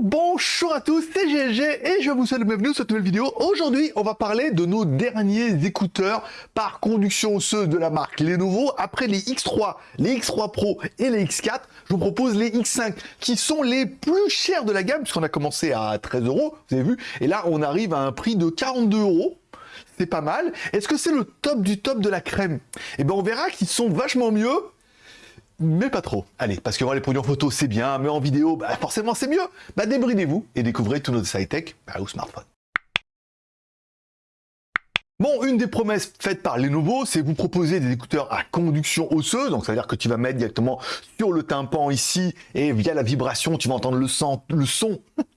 Bonjour à tous, c'est GLG et je vous souhaite bienvenue sur cette nouvelle vidéo. Aujourd'hui, on va parler de nos derniers écouteurs par conduction osseuse de la marque Lenovo. Après les X3, les X3 Pro et les X4, je vous propose les X5 qui sont les plus chers de la gamme puisqu'on a commencé à 13 euros, vous avez vu, et là on arrive à un prix de 42 euros c'est pas mal. Est-ce que c'est le top du top de la crème? Eh bien, on verra qu'ils sont vachement mieux mais pas trop. Allez, parce que voir les produits en photo, c'est bien, mais en vidéo, bah, forcément, c'est mieux. Bah, débridez-vous et découvrez tous nos high-tech bah, au smartphone. Bon, une des promesses faites par Lenovo, c'est vous proposer des écouteurs à conduction osseuse, donc ça veut dire que tu vas mettre directement sur le tympan ici, et via la vibration, tu vas entendre le, son, le son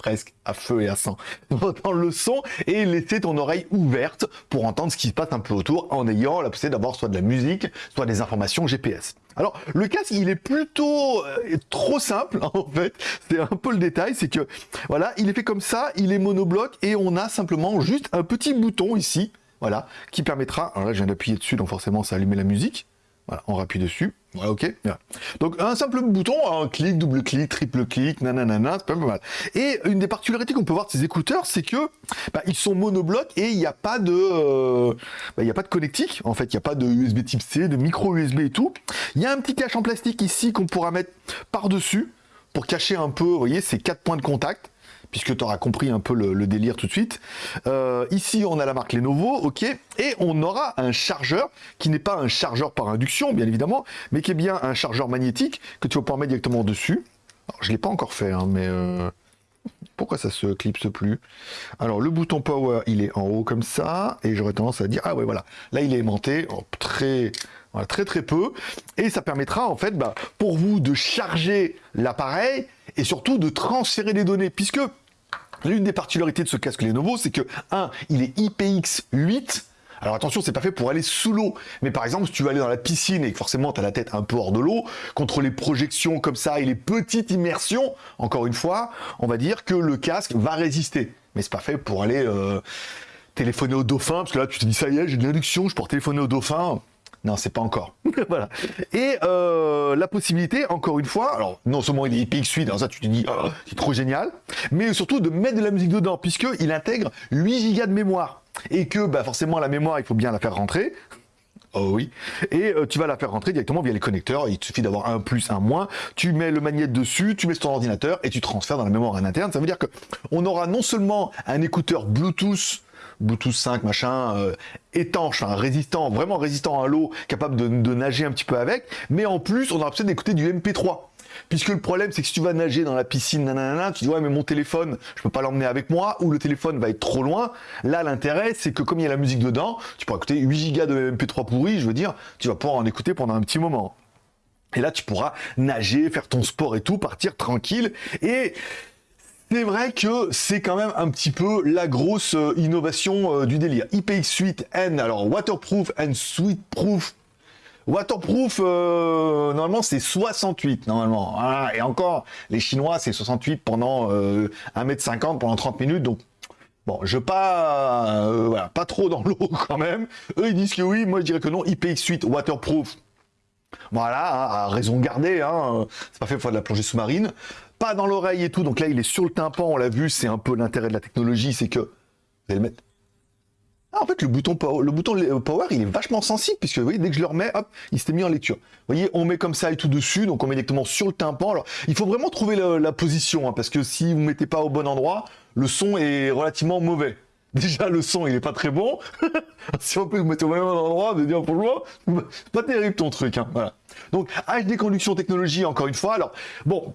presque à feu et à sang. Le son et laisser ton oreille ouverte pour entendre ce qui se passe un peu autour en ayant la possibilité d'avoir soit de la musique, soit des informations GPS. Alors, le casque, il est plutôt euh, trop simple, en fait. C'est un peu le détail, c'est que, voilà, il est fait comme ça, il est monobloc, et on a simplement juste un petit bouton ici, voilà, qui permettra, alors là, je viens d'appuyer dessus, donc forcément, ça allume la musique. Voilà, on rappuie dessus. Voilà, ok. Donc un simple bouton, un clic, double clic, triple clic, nanana, c'est pas mal. Et une des particularités qu'on peut voir de ces écouteurs, c'est que bah, ils sont monoblocs et il n'y a pas de, euh, bah, a pas de connectique. En fait, il n'y a pas de USB Type C, de micro USB et tout. Il y a un petit cache en plastique ici qu'on pourra mettre par dessus pour cacher un peu, vous voyez, ces quatre points de contact puisque tu auras compris un peu le, délire tout de suite. Euh, ici, on a la marque Lenovo, ok, et on aura un chargeur qui n'est pas un chargeur par induction, bien évidemment, mais qui est bien un chargeur magnétique que tu vas pouvoir mettre directement dessus. Alors, je ne l'ai pas encore fait, hein, mais... Euh, pourquoi ça se clipse plus? Alors, le bouton power, il est en haut comme ça, et j'aurais tendance à dire, ah ouais, voilà, là, il est aimanté, oh, très... très très peu, et ça permettra en fait bah, pour vous de charger l'appareil et surtout de transférer des données, puisque L'une des particularités de ce casque Lenovo, c'est que, un, il est IPX8, alors attention, c'est pas fait pour aller sous l'eau. Mais par exemple, si tu veux aller dans la piscine et que forcément tu as la tête un peu hors de l'eau, contre les projections comme ça et les petites immersions, encore une fois, on va dire que le casque va résister. Mais c'est pas fait pour aller euh, téléphoner au dauphin, parce que là tu te dis ça y est, j'ai de l'induction, je pourrais téléphoner au dauphin. Non, c'est pas encore. voilà. Et euh, la possibilité, encore une fois, alors non seulement il est IPX8, alors ça tu te dis, oh, c'est trop génial, mais surtout de mettre de la musique dedans, puisqu'il intègre 8 Go de mémoire. Et que bah, forcément la mémoire, il faut bien la faire rentrer. Oh oui. Et euh, tu vas la faire rentrer directement via les connecteurs. Il suffit d'avoir un plus, un moins. Tu mets le magnéto dessus, tu mets sur ton ordinateur et tu transfères dans la mémoire interne. Ça veut dire que on aura non seulement un écouteur Bluetooth Bluetooth 5, machin, euh, étanche, résistant, vraiment résistant à l'eau, capable de, nager un petit peu avec, mais en plus, on aura besoin d'écouter du MP3. Puisque le problème, c'est que si tu vas nager dans la piscine, nanana, tu dis ouais mais mon téléphone, je peux pas l'emmener avec moi, ou le téléphone va être trop loin. Là, l'intérêt, c'est que comme il y a la musique dedans, tu pourras écouter 8 Go de MP3 pourri, je veux dire, tu vas pouvoir en écouter pendant un petit moment. Et là, tu pourras nager, faire ton sport et tout, partir tranquille. Et c'est vrai que c'est quand même un petit peu la grosse euh, innovation euh, du délire. IPX8 N, alors waterproof and sweetproof. Waterproof, euh, normalement c'est 68 normalement. et encore, les Chinois c'est 68 pendant 1m50 pendant 30 minutes, donc Bon, je pas, voilà, pas trop dans l'eau quand même. Eux, ils disent que oui, moi je dirais que non. IPX8 waterproof, voilà, hein, à raison gardée, hein, c'est pas fait pour de la plongée sous-marine pas dans l'oreille et tout. Donc là, il est sur le tympan, on l'a vu, c'est un peu l'intérêt de la technologie, c'est que... Vous allez le mettre... Ah, en fait, le bouton, power, le bouton power, il est vachement sensible, puisque vous voyez, dès que je le remets, hop, il s'est mis en lecture. Vous voyez, on met comme ça et tout dessus, donc on met directement sur le tympan. Alors, il faut vraiment trouver la, position, hein, parce que si vous ne mettez pas au bon endroit, le son est relativement mauvais. Déjà, le son, il est pas très bon. si en plus vous mettez au même endroit, vous dire pour moi, pas terrible ton truc. Hein. Donc, HD Conduction Technologie, encore une fois. Alors, bon,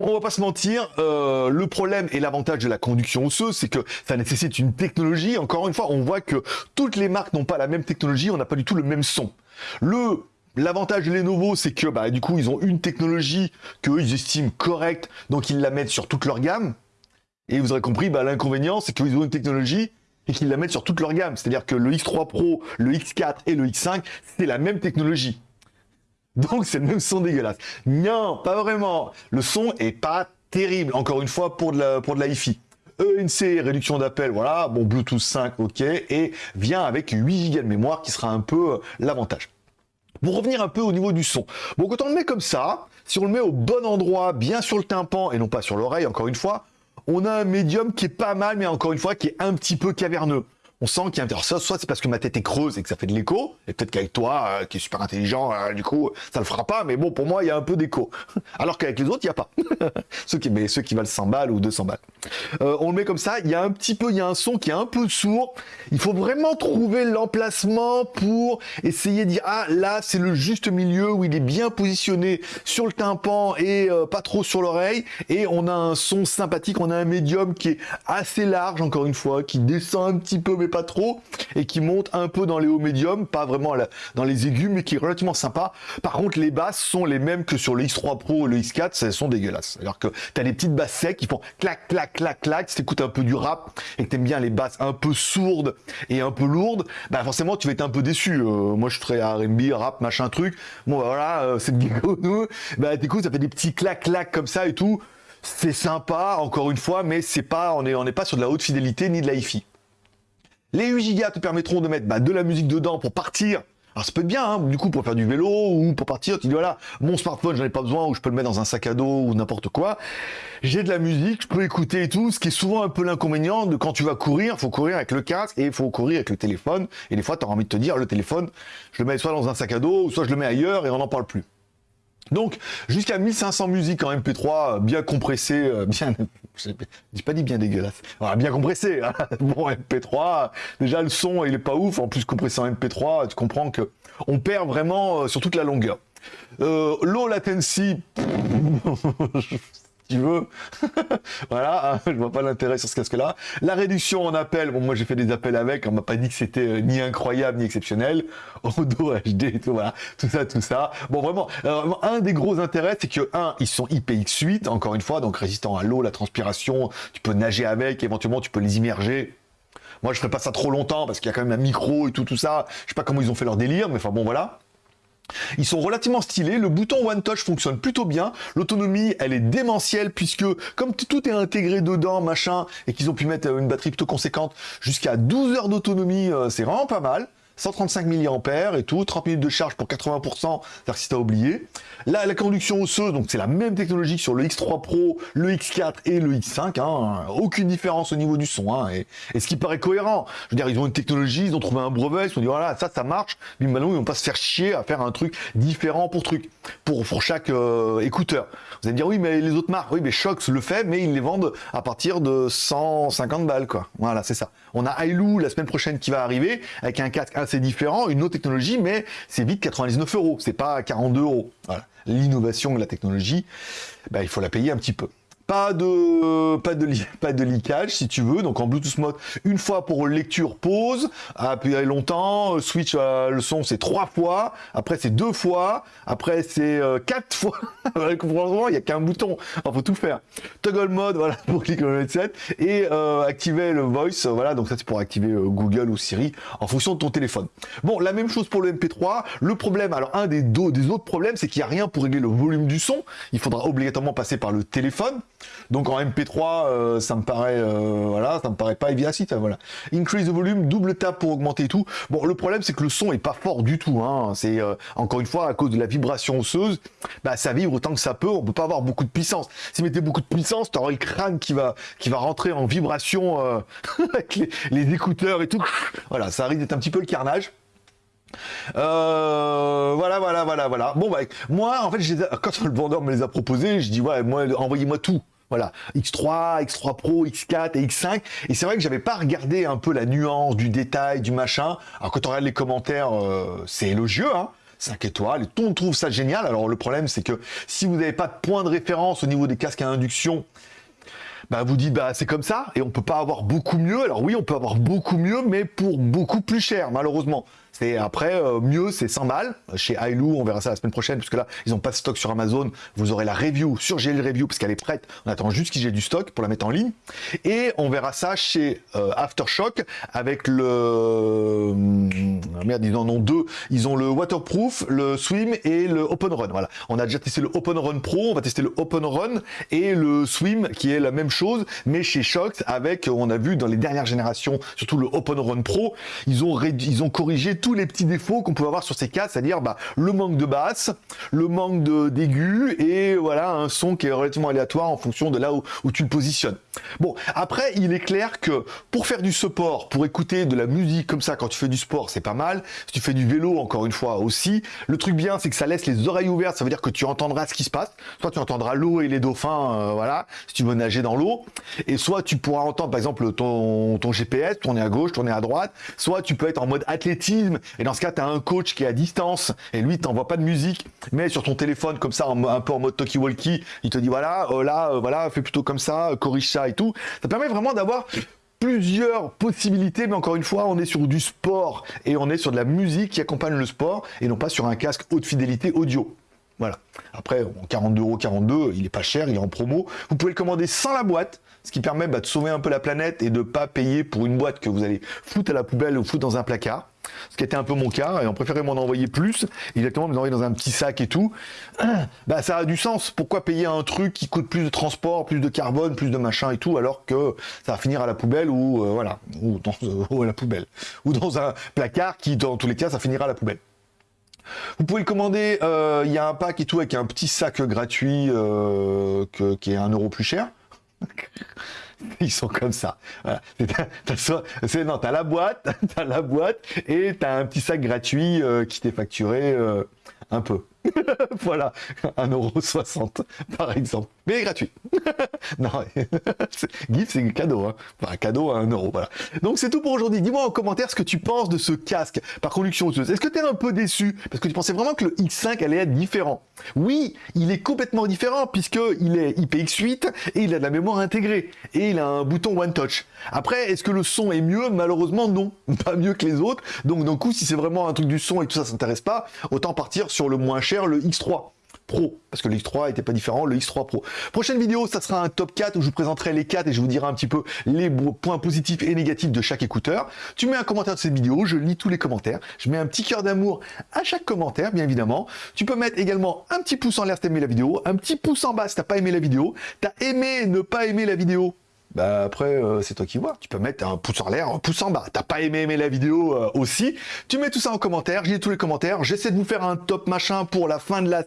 on va pas se mentir, euh, le problème et l'avantage de la conduction osseuse, c'est que ça nécessite une technologie. Encore une fois, on voit que toutes les marques n'ont pas la même technologie, on n'a pas du tout le même son. Le L'avantage de Lenovo, c'est que bah, du coup, ils ont une technologie qu'eux, ils estiment correcte, donc ils la mettent sur toute leur gamme. Et vous aurez compris, bah, l'inconvénient, c'est qu'ils ont une technologie et qu'ils la mettent sur toute leur gamme. C'est-à-dire que le X3 Pro, le X4 et le X5, c'est la même technologie. Donc c'est le même son dégueulasse. Non, pas vraiment. Le son est pas terrible, encore une fois, pour de la, pour de la hi-fi. ENC, réduction d'appel, voilà, bon, Bluetooth 5, ok, et vient avec 8 Go de mémoire qui sera un peu euh, l'avantage. Pour revenir un peu au niveau du son. Bon, quand on le met comme ça, Si on le met au bon endroit, bien sur le tympan et non pas sur l'oreille, encore une fois, on a un médium qui est pas mal, mais encore une fois, qui est un petit peu caverneux on sent qu'il y a un... soit, soit c'est parce que ma tête est creuse et que ça fait de l'écho, et peut-être qu'avec toi, euh, qui est super intelligent, euh, du coup, ça le fera pas, mais bon, pour moi, il y a un peu d'écho. Alors qu'avec les autres, il n'y a pas. ceux, qui, mais ceux qui valent 100 balles ou 200 balles. Euh, on le met comme ça, il y a un petit peu, il y a un son qui est un peu sourd. Il faut vraiment trouver l'emplacement pour essayer de dire, ah, là, c'est le juste milieu où il est bien positionné sur le tympan et pas trop sur l'oreille, et on a un son sympathique, on a un médium qui est assez large, encore une fois, qui descend un petit peu, mais pas trop, et qui monte un peu dans les hauts médiums, pas vraiment dans les aigus, mais qui est relativement sympa. Par contre, les basses sont les mêmes que sur le X3 Pro et le X4, elles sont dégueulasses. Alors que tu as des petites basses secs qui font clac, clac, clac, clac. Si t'écoutes un peu du rap et que t'aimes bien les basses un peu sourdes et un peu lourdes, bah forcément tu vas être un peu déçu. Euh, moi je serais R&B, rap, machin truc. Bon bah, voilà, euh, c'est de nous. Bah t'écoutes, ça fait des petits clac, clac comme ça et tout. C'est sympa, encore une fois, mais c'est pas, on est, on n'est pas sur de la haute fidélité ni de la hi-fi. Les 8 Go te permettront de mettre bah, de la musique dedans pour partir. Alors ça peut être bien, hein, du coup, pour faire du vélo ou pour partir, tu dis voilà, mon smartphone, j'en ai pas besoin, ou je peux le mettre dans un sac à dos ou n'importe quoi. J'ai de la musique, je peux écouter et tout, ce qui est souvent un peu l'inconvénient de quand tu vas courir, faut courir avec le casque et il faut courir avec le téléphone. Et des fois, tu as envie de te dire, le téléphone, je le mets soit dans un sac à dos, soit je le mets ailleurs et on n'en parle plus. Donc, jusqu'à 1500 musiques en MP3, bien compressées, euh, bien, j'ai pas dit bien dégueulasse, bien compressé, hein. bon MP3, déjà le son il est pas ouf, en plus compressé en MP3, tu comprends que on perd vraiment euh, sur toute la longueur. Euh, low latency, tu veux. voilà, hein, je vois pas l'intérêt sur ce casque-là. La réduction en appel, bon, moi j'ai fait des appels avec, on m'a pas dit que c'était euh, ni incroyable ni exceptionnel. Audio HD, tout ça, tout ça. Bon, vraiment, euh, un des gros intérêts, c'est que, un, ils sont IPX8, encore une fois, donc résistant à l'eau, la transpiration, tu peux nager avec, éventuellement tu peux les immerger. Moi, je ferai pas ça trop longtemps parce qu'il y a quand même un micro et tout, tout ça. Je sais pas comment ils ont fait leur délire, mais enfin bon, voilà. Ils sont relativement stylés, le bouton One Touch fonctionne plutôt bien, l'autonomie elle est démentielle puisque comme tout est intégré dedans, machin, et qu'ils ont pu mettre une batterie plutôt conséquente, jusqu'à 12 heures d'autonomie, euh, c'est vraiment pas mal. 135 mAh et tout, 30 minutes de charge pour 80%, cest si t'as oublié. Là, la conduction osseuse, donc c'est la même technologie sur le X3 Pro, le X4 et le X5, hein, aucune différence au niveau du son, hein, et, ce qui paraît cohérent. Je veux dire, ils ont une technologie, ils ont trouvé un brevet, ils se sont dit voilà, ça, ça marche, mais maintenant ils vont pas se faire chier à faire un truc différent pour truc, pour, pour chaque euh, écouteur. Vous allez me dire oui, mais les autres marques, oui, mais Shox le fait, mais ils les vendent à partir de 150 balles, quoi. Voilà, c'est ça. On a Ailou la semaine prochaine qui va arriver avec un casque assez différent, une autre technologie, mais c'est vite 99 euros, c'est pas 42 euros. L'innovation la technologie, bah, il faut la payer un petit peu. Pas de, pas de, pas de leakage si tu veux. Donc en Bluetooth mode, une fois pour lecture pause, appuyer longtemps, switch euh, le son c'est trois fois, après c'est deux fois, après c'est euh, quatre fois. Il n'y a qu'un bouton, il faut tout faire. Toggle mode, voilà, pour cliquer le headset, et euh, activer le voice, voilà, donc ça c'est pour activer Google ou Siri en fonction de ton téléphone. Bon, la même chose pour le MP3. Le problème, alors un des, des autres problèmes, c'est qu'il n'y a rien pour régler le volume du son. Il faudra obligatoirement passer par le téléphone. Donc en MP3, euh, ça me paraît, euh, voilà, ça me paraît pas évident. voilà. Increase the volume, double tap pour augmenter tout. Bon, le problème c'est que le son est pas fort du tout. Hein. C'est euh, encore une fois à cause de la vibration osseuse, bah ça vibre autant que ça peut. On peut pas avoir beaucoup de puissance. Si mettez beaucoup de puissance, tu auras le crâne qui va qui va rentrer en vibration avec les, écouteurs et tout. Voilà, ça risque d'être un petit peu le carnage. Voilà, voilà, voilà, voilà. Bon, bah, moi, en fait, quand le vendeur me les a proposés, je dis, ouais, moi, envoyez-moi tout. Voilà, X3, X3 Pro, X4 et X5. Et c'est vrai que j'avais pas regardé un peu la nuance, du détail, du machin. Alors quand on regarde les commentaires, euh, c'est élogieux, hein 5 étoiles, et tout le monde trouve ça génial. Alors le problème, c'est que si vous n'avez pas de point de référence au niveau des casques à induction, bah vous dites bah c'est comme ça et on peut pas avoir beaucoup mieux. Alors oui, on peut avoir beaucoup mieux, mais pour beaucoup plus cher, malheureusement. C'est après euh, mieux, c'est 100 balles chez Ailou. On verra ça la semaine prochaine puisque là ils ont pas de stock sur Amazon. Vous aurez la review sur GL Review parce qu'elle est prête. On attend juste qu'ils aient du stock pour la mettre en ligne. Et on verra ça chez euh, Aftershock avec le euh, merde ils en ont deux. Ils ont le waterproof, le swim et le open run. Voilà. On a déjà testé le open run pro. On va tester le open run et le swim qui est la même chose mais chez Shox avec on a vu dans les dernières générations surtout le open run pro ils ont ils ont corrigé tous les petits défauts qu'on peut avoir sur ces cas, c'est-à-dire bah, le manque de basse, le manque d'aigu et voilà un son qui est relativement aléatoire en fonction de là où, tu le positionnes. Bon, après, il est clair que pour faire du support, pour écouter de la musique comme ça quand tu fais du sport, c'est pas mal. Si tu fais du vélo, encore une fois aussi. Le truc bien, c'est que ça laisse les oreilles ouvertes, ça veut dire que tu entendras ce qui se passe. Soit tu entendras l'eau et les dauphins, euh, voilà, si tu veux nager dans l'eau. Et soit tu pourras entendre, par exemple, ton, ton GPS, tourner à gauche, tourner à droite. Soit tu peux être en mode athlétisme. Et dans ce cas, tu as un coach qui est à distance. Et lui, t'envoie pas de musique. Mais sur ton téléphone, comme ça, un peu en mode talkie-walkie, il te dit, voilà, euh, là, euh, voilà, fais plutôt comme ça, corrige ça et tout. Ça permet vraiment d'avoir plusieurs possibilités, mais encore une fois, on est sur du sport et on est sur de la musique qui accompagne le sport et non pas sur un casque haute fidélité audio. Voilà. Après, 42,42€, il est pas cher, il est en promo. Vous pouvez le commander sans la boîte, ce qui permet bah, de sauver un peu la planète et de pas payer pour une boîte que vous allez foutre à la poubelle ou foutre dans un placard. Ce qui était un peu mon cas, et on préférait m'en envoyer plus, exactement, me envoyer dans un petit sac et tout. Bah, ça a du sens. Pourquoi payer un truc qui coûte plus de transport, plus de carbone, plus de machin et tout, alors que ça va finir à la poubelle ou, euh, voilà, dans, ou à la poubelle. Ou dans un placard qui, dans tous les cas, ça finira à la poubelle. Vous pouvez le commander, euh, il y a un pack et tout avec un petit sac gratuit euh, qui est un euro plus cher. Ils sont comme ça. Voilà. As, non, t'as la boîte, t'as la boîte et t'as un petit sac gratuit euh, qui t'est facturé un peu. voilà, 1,60€ par exemple. Mais gratuit. non, GIF c'est cadeau, hein. Enfin, cadeau à 1€, voilà. Donc c'est tout pour aujourd'hui. Dis-moi en commentaire ce que tu penses de ce casque par conduction osseuse. Est-ce que tu es un peu déçu? Parce que tu pensais vraiment que le X5 allait être différent. Oui, il est complètement différent puisqu'il est IPX8 et il a de la mémoire intégrée. Et il a un bouton One Touch. Après, est-ce que le son est mieux? Malheureusement, non. Pas mieux que les autres. Donc d'un coup, si c'est vraiment un truc du son et tout ça, ça s'intéresse pas, autant partir sur le moins cher le X3 Pro, parce que le X3 était pas différent, le X3 Pro. Prochaine vidéo, ça sera un top 4 où je vous présenterai les 4 et je vous dirai un petit peu les points positifs et négatifs de chaque écouteur. Tu mets un commentaire de cette vidéo, je lis tous les commentaires, je mets un petit cœur d'amour à chaque commentaire, bien évidemment. Tu peux mettre également un petit pouce en l'air si t'as aimé la vidéo, un petit pouce en bas si t'as pas aimé la vidéo, t'as aimé, ne pas aimer la vidéo, bah après, euh, c'est toi qui vois. Tu peux mettre un pouce en l'air, un pouce en bas. T'as pas aimé aimer la vidéo euh, aussi. Tu mets tout ça en commentaire, j'ai tous les commentaires. J'essaie de vous faire un top machin pour la fin de la...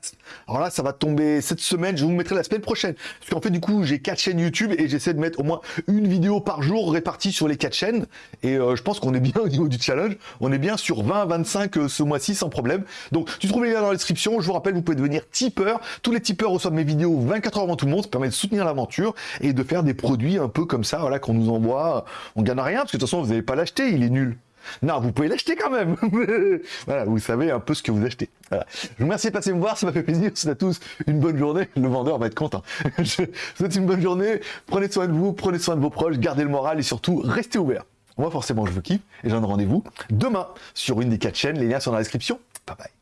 Alors là, ça va tomber cette semaine, je vous mettrai la semaine prochaine. Parce qu'en fait, du coup, j'ai quatre chaînes YouTube et j'essaie de mettre au moins une vidéo par jour répartie sur les quatre chaînes. Et euh, je pense qu'on est bien au niveau du challenge. On est bien sur 20-25 ce mois-ci sans problème. Donc, tu trouves les liens dans la description. Je vous rappelle, vous pouvez devenir tipeur. Tous les tipeurs reçoivent mes vidéos 24 heures avant tout le monde. Ça permet de soutenir l'aventure et de faire des produits un peu comme ça, voilà, qu'on nous envoie, on gagne rien, parce que de toute façon, vous n'allez pas l'acheter, il est nul. Non, vous pouvez l'acheter quand même. voilà, vous savez un peu ce que vous achetez. Je vous remercie de passer me voir, ça m'a fait plaisir. C'est à tous une bonne journée. Le vendeur va être content. Je vous souhaite une bonne journée. Prenez soin de vous, prenez soin de vos proches, gardez le moral et surtout, restez ouverts. Moi, forcément, je vous kiffe et j'en ai rendez-vous demain sur une des quatre chaînes. Les liens sont dans la description. Bye bye.